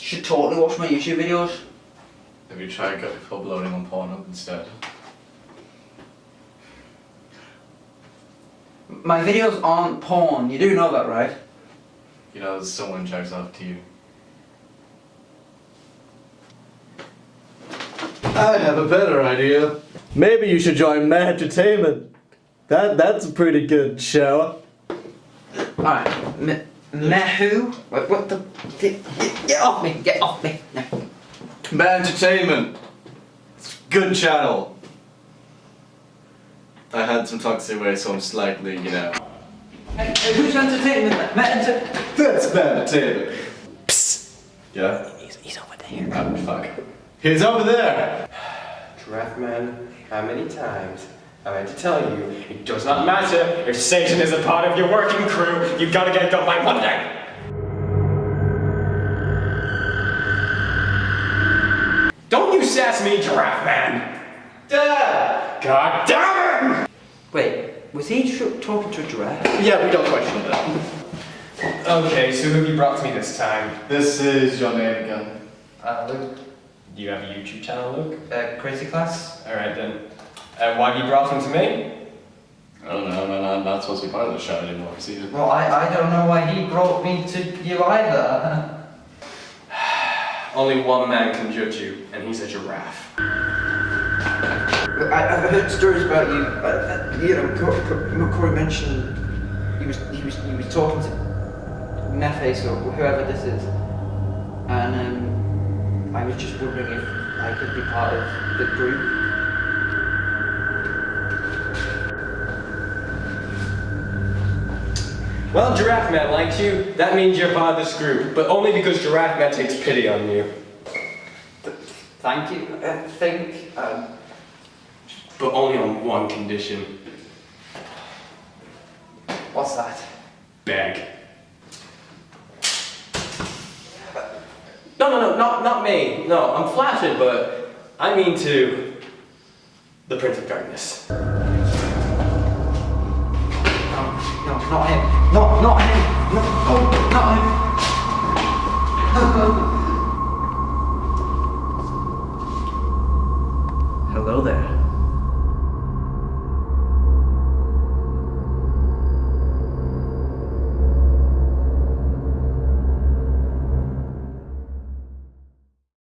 You should totally watch my YouTube videos. Have you tried uploading on Pornhub instead? My videos aren't porn, you do know that, right? You know, someone jacks off to you. I have a better idea. Maybe you should join Mad Entertainment. That that's a pretty good show. Alright, me, me? What, what the? Get, get off me, get off me. No. Mad Entertainment. It's a good channel. I had some talk to say away, so I'm slightly, you know. Hey, hey, who's entertainment? Me enter That's Mad Entertainment. Psst. Yeah. he's, he's over there. Ah, fuck. He's over there. Giraffe Man, how many times have I had to tell you it does not matter if Satan is a part of your working crew, You've gotta get it done by Monday! Don't you sass me, Giraffe Man! Dad. God damn it! Wait, was he talking to a giraffe? Yeah, we don't question that. Okay, so who have you brought to me this time? This is your name again. Uh, Luke. Do you have a YouTube channel, Luke? Uh, crazy class? Alright then. Uh, why have you brought him to me? I don't know, man, I'm not supposed to be part of the show anymore, see? Well, I, I don't know why he brought me to you either. Only one man can judge you, and he's a giraffe. I, I've heard stories about you. Uh, you know, Corey, Corey- Corey mentioned he was he was he was talking to Neface or whoever this is, and um, I was just wondering if I could be part of the group. Well, Giraffe Man likes you. That means you're part of this group, but only because Giraffe Man takes pity on you. Thank you. I think. Um, But only on one condition. what's that? Beg. No, no, no, not, not me. No, I'm flattered, but I mean to the Prince of Darkness. No, no, not him. Not, not him. No, oh, not him. Hello there.